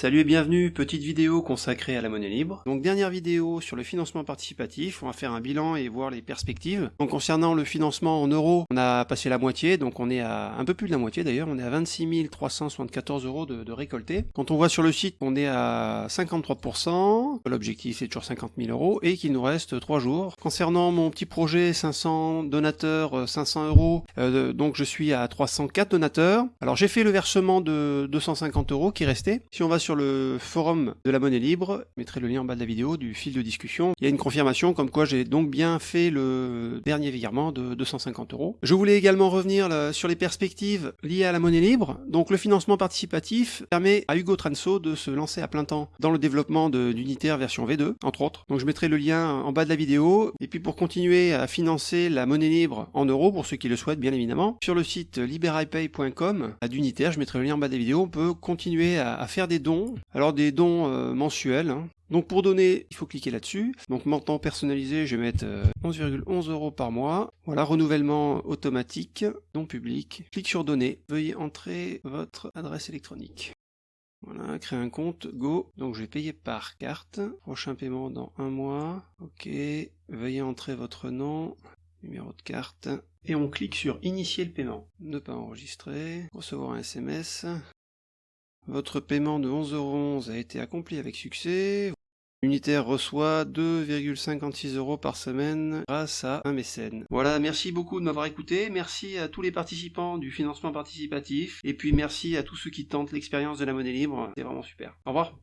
Salut et bienvenue, petite vidéo consacrée à la monnaie libre. Donc dernière vidéo sur le financement participatif, on va faire un bilan et voir les perspectives. Donc concernant le financement en euros, on a passé la moitié, donc on est à un peu plus de la moitié d'ailleurs, on est à 26 374 euros de, récolté. Quand on voit sur le site, on est à 53%, l'objectif c'est toujours 50 000 euros, et qu'il nous reste 3 jours. Concernant mon petit projet 500 donateurs, 500 euh, euros, euh, donc je suis à 304 donateurs. Alors j'ai fait le versement de 250 euros qui restait. Si on va sur le forum de la monnaie libre, je mettrai le lien en bas de la vidéo du fil de discussion, il y a une confirmation comme quoi j'ai donc bien fait le dernier virement de 250 euros. Je voulais également revenir sur les perspectives liées à la monnaie libre. Donc le financement participatif permet à Hugo Transo de se lancer à plein temps dans le développement d'Unitaire version V2, entre autres. Donc je mettrai le lien en bas de la vidéo. Et puis pour continuer à financer la monnaie libre en euros, pour ceux qui le souhaitent bien évidemment, sur le site liberipay.com à d'Unitaire, je mettrai le lien en bas de la vidéo, on peut continuer à faire des dons alors des dons euh, mensuels. Hein. Donc pour donner, il faut cliquer là-dessus. Donc montant personnalisé, je vais mettre 11,11 euh, euros par mois. Voilà, renouvellement automatique, don public. Clique sur donner. Veuillez entrer votre adresse électronique. Voilà, créer un compte, go. Donc je vais payer par carte. Prochain paiement dans un mois. Ok. Veuillez entrer votre nom, numéro de carte. Et on clique sur initier le paiement. Ne pas enregistrer. Recevoir un SMS. Votre paiement de 11,11€ a été accompli avec succès. Unitaire reçoit 2,56 euros par semaine grâce à un mécène. Voilà, merci beaucoup de m'avoir écouté, merci à tous les participants du financement participatif, et puis merci à tous ceux qui tentent l'expérience de la monnaie libre, c'est vraiment super. Au revoir